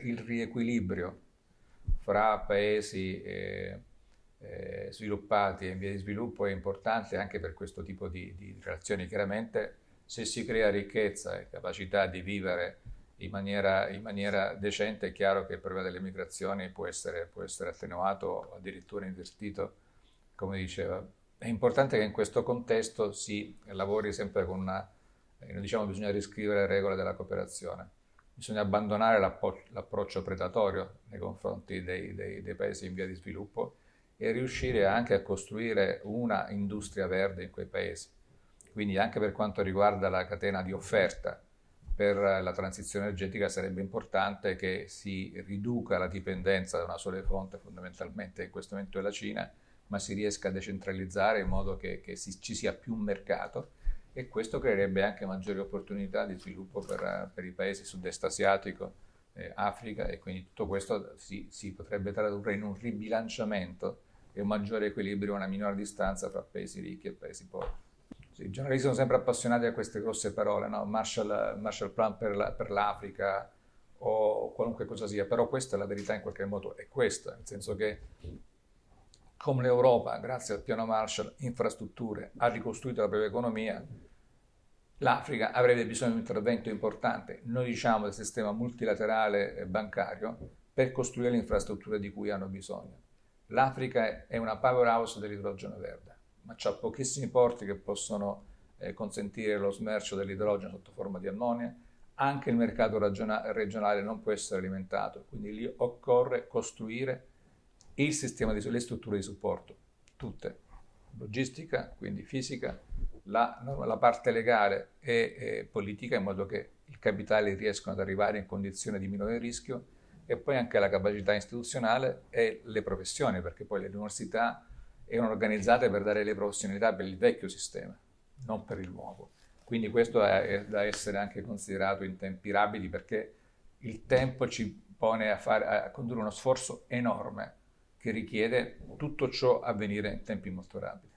Il riequilibrio fra paesi eh, eh, sviluppati e in via di sviluppo è importante anche per questo tipo di, di relazioni. Chiaramente se si crea ricchezza e capacità di vivere in maniera, in maniera, decente, è chiaro che il problema delle migrazioni può essere, può essere attenuato o addirittura invertito, come diceva. È importante che in questo contesto si lavori sempre con una, eh, diciamo bisogna riscrivere le regole della cooperazione, bisogna abbandonare l'approccio predatorio nei confronti dei, dei, dei paesi in via di sviluppo e riuscire anche a costruire una industria verde in quei paesi. Quindi anche per quanto riguarda la catena di offerta, per la transizione energetica sarebbe importante che si riduca la dipendenza da una sola fonte, fondamentalmente in questo momento è la Cina, ma si riesca a decentralizzare in modo che, che si, ci sia più mercato e questo creerebbe anche maggiori opportunità di sviluppo per, per i paesi sud-est asiatico, eh, Africa e quindi tutto questo si, si, potrebbe tradurre in un ribilanciamento e un maggiore equilibrio, una minore distanza tra paesi ricchi e paesi poveri. Sì, I giornalisti sono sempre appassionati a queste grosse parole, no? Marshall, Marshall Plan per, la, l'Africa o qualunque cosa sia, però questa è la verità in qualche modo, è questa, nel senso che come l'Europa, grazie al piano Marshall, infrastrutture, ha ricostruito la propria economia, l'Africa avrebbe bisogno di un intervento importante, noi diciamo del sistema multilaterale bancario, per costruire le infrastrutture di cui hanno bisogno. L'Africa è una powerhouse dell'idrogeno verde ma c'ha pochissimi porti che possono eh, consentire lo smercio dell'idrogeno sotto forma di ammonia, anche il mercato regionale non può essere alimentato, quindi lì occorre costruire il sistema di, le strutture di supporto, tutte, logistica, quindi fisica, la, la parte legale e, e, politica in modo che i capitali riescano ad arrivare in condizione di minore rischio e poi anche la capacità istituzionale e le professioni, perché poi le università erano organizzate per dare le professionalità per il vecchio sistema, non per il nuovo. Quindi questo è, da essere anche considerato in tempi rapidi perché il tempo ci pone a, fare, a condurre uno sforzo enorme che richiede tutto ciò avvenire in tempi molto rapidi.